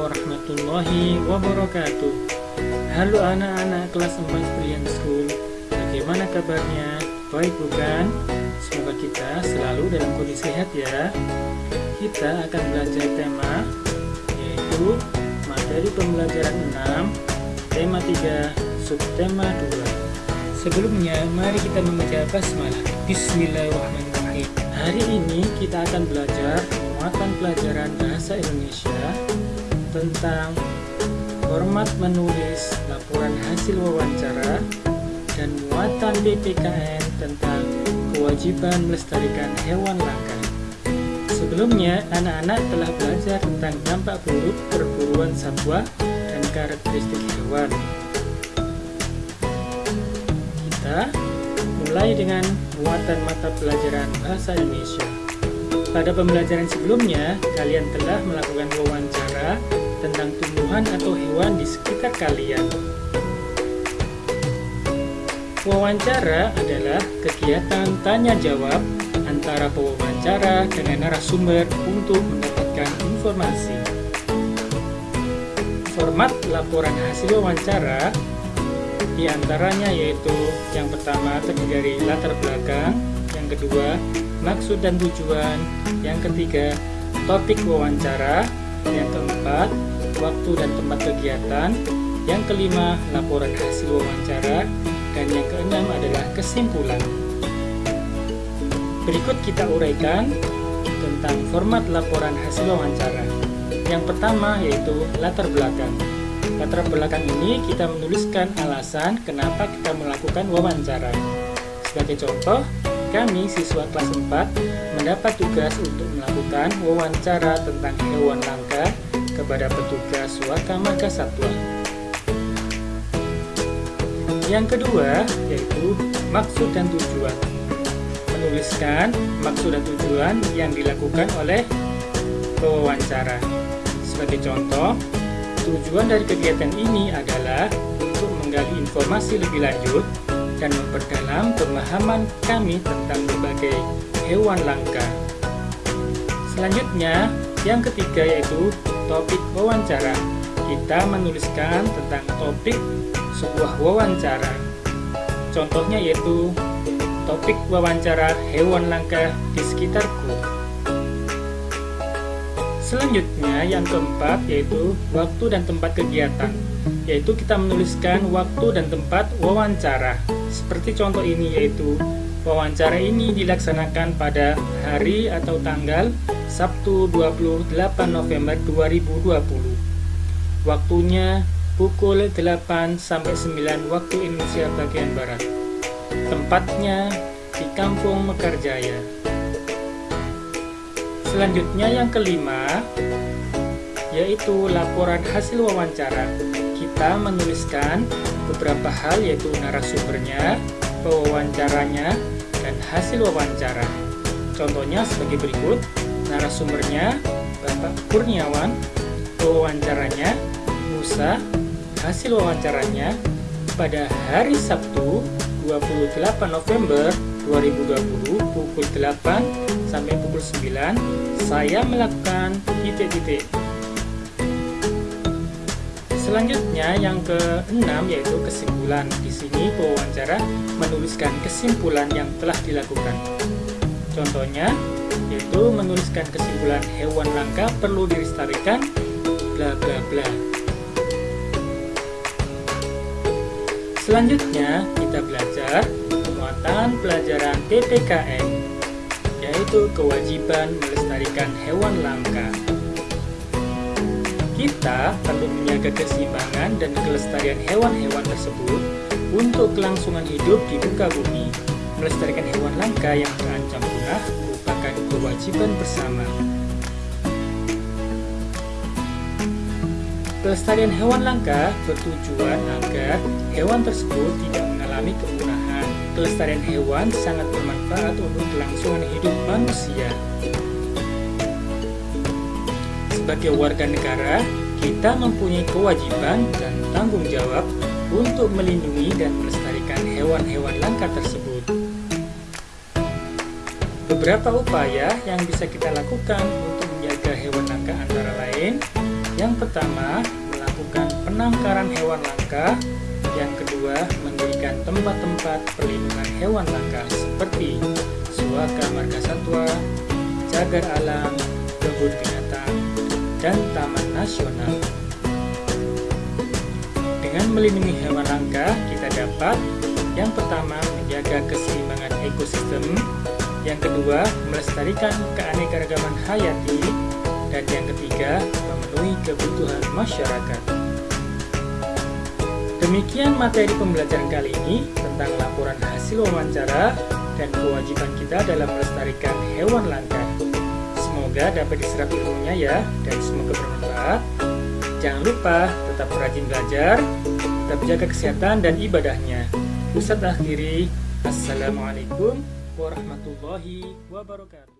warahmatullahi wabarakatuh. Halo anak-anak kelas 4 Brilliant School Bagaimana kabarnya? Baik bukan? Semoga kita selalu dalam kondisi sehat ya. Kita akan belajar tema Yaitu materi pembelajaran 6 Tema 3 Subtema 2 Sebelumnya mari kita membaca basmalah. Bismillahirrahmanirrahim. Hari ini kita akan belajar muatan pelajaran Bahasa Indonesia tentang format menulis laporan hasil wawancara dan muatan BPKN tentang kewajiban melestarikan hewan langka. Sebelumnya, anak-anak telah belajar tentang dampak buruk perburuan satwa dan karakteristik hewan. Kita mulai dengan muatan mata pelajaran Bahasa Indonesia. Pada pembelajaran sebelumnya, kalian telah melakukan wawancara tentang tumbuhan atau hewan di sekitar kalian. Wawancara adalah kegiatan tanya-jawab antara pewawancara dengan narasumber untuk mendapatkan informasi. Format laporan hasil wawancara di antaranya yaitu yang pertama terdiri dari latar belakang, yang kedua maksud dan tujuan, yang ketiga topik wawancara, yang keempat waktu dan tempat kegiatan, yang kelima laporan hasil wawancara, dan yang keenam adalah kesimpulan. Berikut kita uraikan tentang format laporan hasil wawancara. Yang pertama yaitu latar belakang. Latar belakang ini kita menuliskan alasan kenapa kita melakukan wawancara. Sebagai contoh, kami siswa kelas 4 mendapat tugas untuk melakukan wawancara tentang hewan langka kepada petugas Wakamarga Satwa. Yang kedua yaitu maksud dan tujuan. Menuliskan maksud dan tujuan yang dilakukan oleh pewawancara. Sebagai contoh, tujuan dari kegiatan ini adalah untuk menggali informasi lebih lanjut dan memperdalam pemahaman kami tentang berbagai hewan langka. Selanjutnya, yang ketiga yaitu topik wawancara. Kita menuliskan tentang topik sebuah wawancara. Contohnya yaitu topik wawancara hewan langka di sekitarku. Selanjutnya, yang keempat yaitu waktu dan tempat kegiatan, yaitu kita menuliskan waktu dan tempat wawancara. Seperti contoh ini yaitu wawancara ini dilaksanakan pada hari atau tanggal Sabtu 28 November 2020. Waktunya pukul 8 sampai 9 waktu Indonesia bagian barat. Tempatnya di Kampung Mekarjaya. Selanjutnya yang kelima yaitu laporan hasil wawancara. Kita menuliskan beberapa hal yaitu narasumbernya, pewawancaranya, dan hasil wawancara. Contohnya sebagai berikut, narasumbernya Bapak Kurniawan, pewawancaranya Musa, hasil wawancaranya pada hari Sabtu 28 November 2020 pukul 8 sampai pukul 9 saya melakukan titik-titik Selanjutnya yang keenam yaitu kesimpulan. Di sini pewawancara menuliskan kesimpulan yang telah dilakukan. Contohnya yaitu menuliskan kesimpulan hewan langka perlu dilestarikan bla bla bla. Selanjutnya kita belajar muatan pelajaran PPKN yaitu kewajiban melestarikan hewan langka kita perlu menjaga keseimbangan dan kelestarian hewan-hewan tersebut untuk kelangsungan hidup di muka bumi. Melestarikan hewan langka yang terancam punah kewajiban bersama. Pelestarian hewan langka bertujuan agar hewan tersebut tidak mengalami kepunahan. Kelestarian hewan sangat bermanfaat untuk kelangsungan hidup manusia. Sebagai warga negara, kita mempunyai kewajiban dan tanggung jawab untuk melindungi dan melestarikan hewan-hewan langka tersebut. Beberapa upaya yang bisa kita lakukan untuk menjaga hewan langka antara lain Yang pertama, melakukan penangkaran hewan langka. Yang kedua, mendirikan tempat-tempat perlindungan hewan langka seperti suaka marga satwa, cagar alam, kebun binatang, dan taman nasional. Dengan melindungi hewan langka, kita dapat yang pertama menjaga keseimbangan ekosistem, yang kedua melestarikan keanekaragaman hayati, dan yang ketiga memenuhi kebutuhan masyarakat. Demikian materi pembelajaran kali ini tentang laporan hasil wawancara dan kewajiban kita dalam melestarikan hewan langka. Semoga dapat diserap ilmunya ya dan semoga bermanfaat. Jangan lupa tetap rajin belajar, tetap jaga kesehatan dan ibadahnya. Ustadz akhiri, Assalamualaikum warahmatullahi wabarakatuh.